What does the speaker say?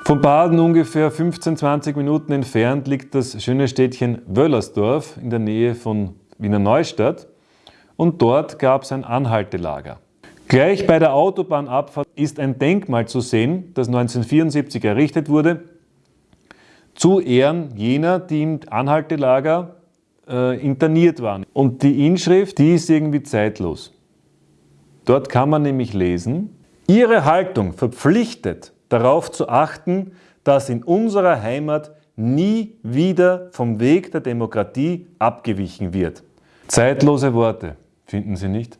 Von Baden ungefähr 15-20 Minuten entfernt liegt das schöne Städtchen Wöllersdorf in der Nähe von Wiener Neustadt und dort gab es ein Anhaltelager. Gleich bei der Autobahnabfahrt ist ein Denkmal zu sehen, das 1974 errichtet wurde, zu Ehren jener, die im Anhaltelager äh, interniert waren. Und die Inschrift, die ist irgendwie zeitlos. Dort kann man nämlich lesen, Ihre Haltung verpflichtet darauf zu achten, dass in unserer Heimat nie wieder vom Weg der Demokratie abgewichen wird. Zeitlose Worte, finden Sie nicht?